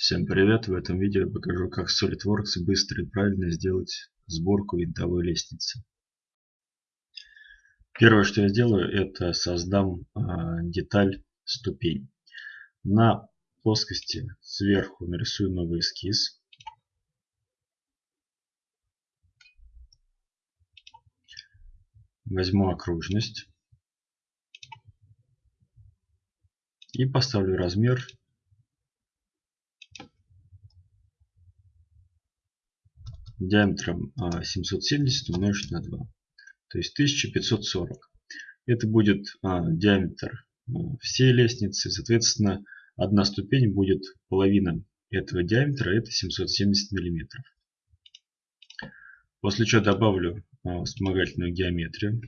Всем привет! В этом видео я покажу, как в SolidWorks быстро и правильно сделать сборку винтовой лестницы. Первое, что я сделаю, это создам э, деталь ступень. На плоскости сверху нарисую новый эскиз. Возьму окружность. И поставлю размер диаметром 770 а, умножить на 2. То есть 1540. Это будет а, диаметр а, всей лестницы. Соответственно, одна ступень будет половина этого диаметра. Это 770 миллиметров. После чего добавлю вспомогательную геометрию.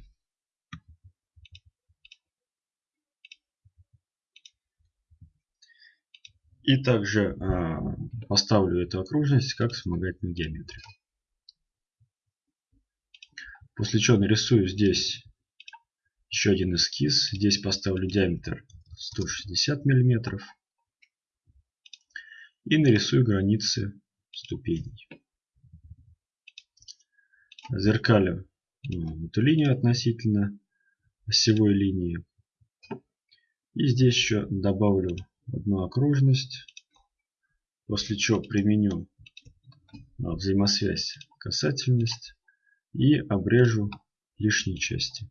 И также поставлю эту окружность как вспомогательную геометрию. После чего нарисую здесь еще один эскиз. Здесь поставлю диаметр 160 миллиметров. И нарисую границы ступеней. Зеркалю ну, эту линию относительно осевой линии. И здесь еще добавлю одну окружность. После чего применю а, взаимосвязь касательность и обрежу лишние части.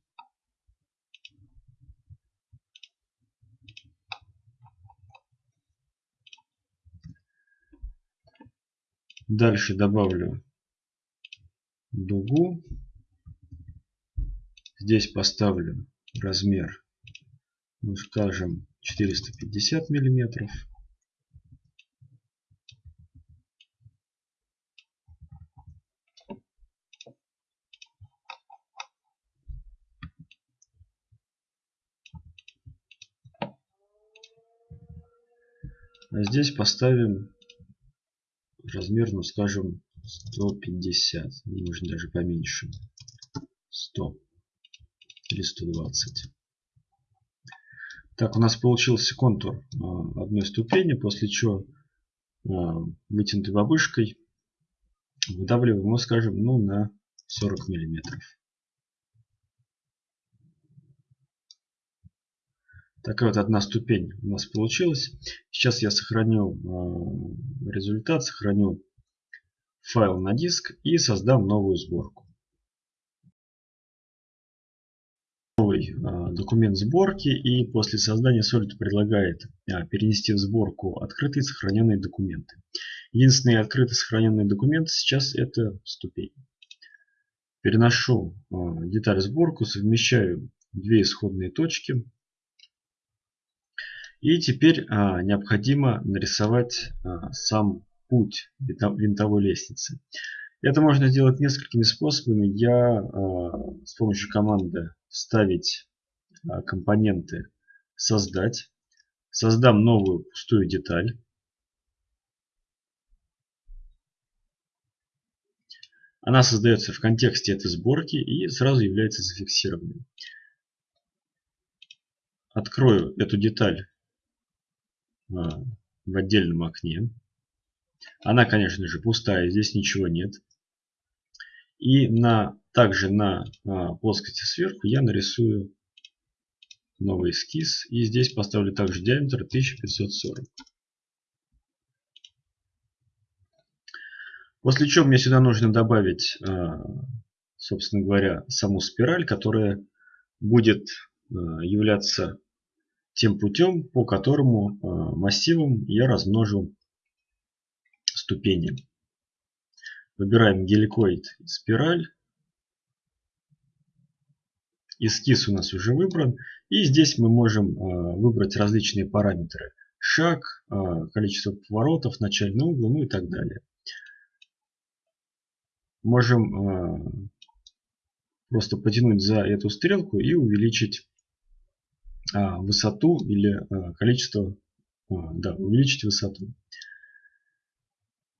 Дальше добавлю дугу. Здесь поставлю размер, ну скажем, 450 миллиметров. А здесь поставим размер, ну скажем, 150. Можно даже поменьше. 100 или 120. Так, у нас получился контур а, одной ступени, после чего а, вытянутой бабушкой выдавливаем его, скажем, ну, на 40 миллиметров. Такая вот одна ступень у нас получилась. Сейчас я сохраню э, результат, сохраню файл на диск и создам новую сборку. Новый э, документ сборки и после создания Solid предлагает э, перенести в сборку открытые сохраненные документы. Единственные открытые сохраненные документы сейчас это ступень. Переношу деталь сборку, совмещаю две исходные точки и теперь а, необходимо нарисовать а, сам путь винтовой лестницы. Это можно сделать несколькими способами. Я а, с помощью команды «Вставить компоненты», «Создать». Создам новую пустую деталь. Она создается в контексте этой сборки и сразу является зафиксированной. Открою эту деталь в отдельном окне. Она, конечно же, пустая, здесь ничего нет. И на, также на а, плоскости сверху я нарисую новый эскиз. И здесь поставлю также диаметр 1540. После чего мне сюда нужно добавить, а, собственно говоря, саму спираль, которая будет являться тем путем, по которому э, массивом я размножу ступени. Выбираем геликоид спираль. Эскиз у нас уже выбран. И здесь мы можем э, выбрать различные параметры. Шаг, э, количество поворотов, начальный угол, ну и так далее. Можем просто потянуть за эту стрелку и увеличить высоту или а, количество, а, да, увеличить высоту.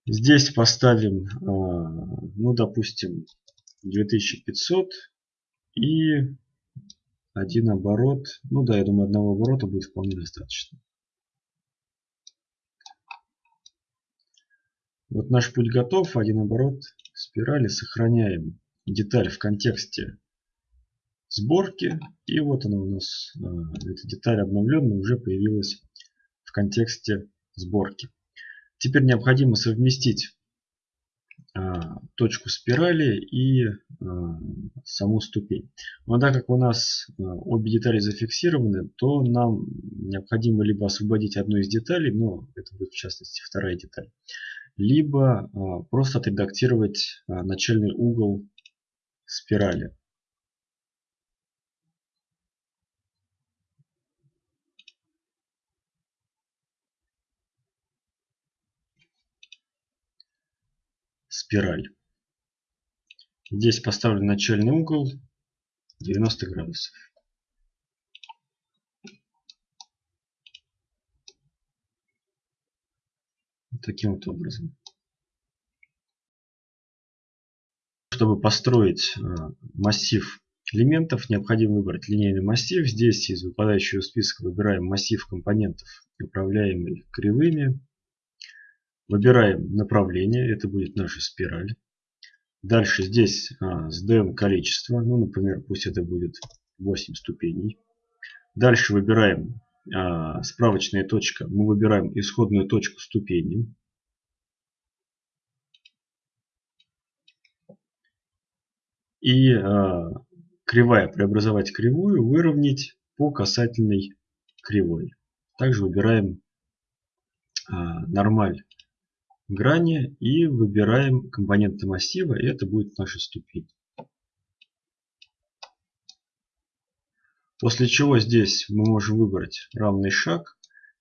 Здесь поставим, ну, допустим, 2500 и один оборот. Ну да, я думаю, одного оборота будет вполне достаточно. Вот наш путь готов. Один оборот спирали. Сохраняем деталь в контексте сборки. И вот она у нас, э, эта деталь обновленная, уже появилась в контексте сборки. Теперь необходимо совместить а, точку спирали и а, саму ступень. Но так как у нас обе детали зафиксированы, то нам необходимо либо освободить одну из деталей, но это будет в частности вторая деталь, либо просто отредактировать начальный угол спирали. Спираль. Здесь поставлен начальный угол 90 градусов. Таким вот образом. Чтобы построить э, массив элементов, необходимо выбрать линейный массив. Здесь из выпадающего списка выбираем массив компонентов, управляемый кривыми. Выбираем направление, это будет наша спираль. Дальше здесь а, сдаем количество, ну, например, пусть это будет 8 ступеней. Дальше выбираем а, справочная точка, мы выбираем исходную точку ступени. И а, кривая преобразовать кривую, выровнять по касательной кривой. Также выбираем а, нормаль грани и выбираем компоненты массива, и это будет наша ступень. После чего здесь мы можем выбрать равный шаг,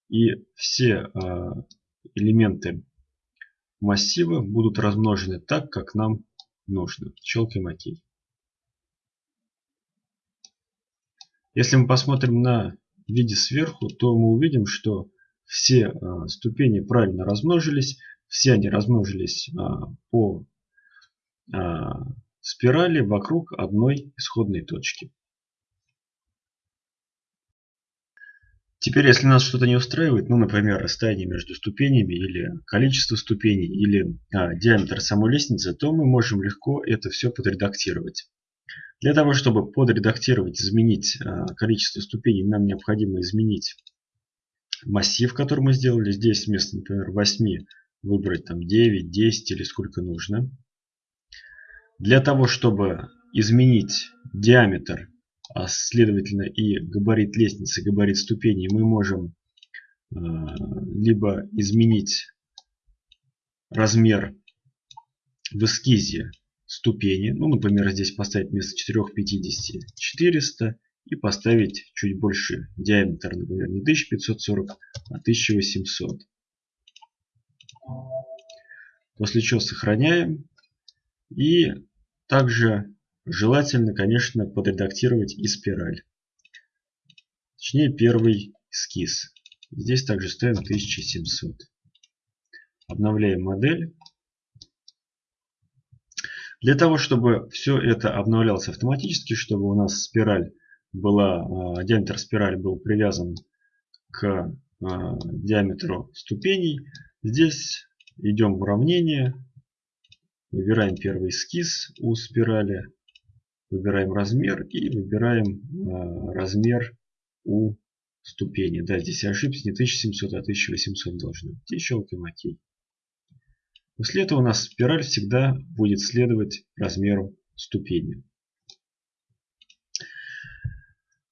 и все а, элементы массива будут размножены так, как нам нужно. Щелкаем ОК. Если мы посмотрим на виде сверху, то мы увидим, что все а, ступени правильно размножились, все они размножились а, по а, спирали вокруг одной исходной точки. Теперь, если нас что-то не устраивает, ну, например, расстояние между ступенями или количество ступеней или а, диаметр самой лестницы, то мы можем легко это все подредактировать. Для того, чтобы подредактировать, изменить а, количество ступеней, нам необходимо изменить массив, который мы сделали. Здесь вместо, например, 8 выбрать там 9, 10 или сколько нужно. Для того, чтобы изменить диаметр, а следовательно и габарит лестницы, габарит ступеней, мы можем э, либо изменить размер в эскизе ступени, ну, например, здесь поставить вместо 450 400 и поставить чуть больше диаметр, например, не 1540, а 1800. После чего сохраняем. И также желательно, конечно, подредактировать и спираль. Точнее, первый эскиз. Здесь также ставим 1700. Обновляем модель. Для того, чтобы все это обновлялось автоматически, чтобы у нас спираль была, а, диаметр спирали был привязан к а, диаметру ступеней, Здесь идем в уравнение, выбираем первый эскиз у спирали, выбираем размер и выбираем э, размер у ступени. Да, здесь я ошибся, не 1700, а 1800 должно быть. И щелкаем ОК. После этого у нас спираль всегда будет следовать размеру ступени.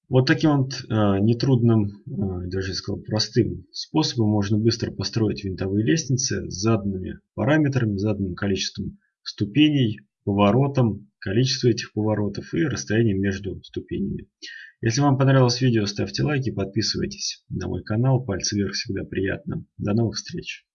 Вот таким вот э, нетрудным, э, даже сказал простым способом можно быстро построить винтовые лестницы с заданными параметрами, заданным количеством ступеней, поворотом, количество этих поворотов и расстоянием между ступенями. Если вам понравилось видео, ставьте лайки, подписывайтесь на мой канал. Пальцы вверх всегда приятно. До новых встреч!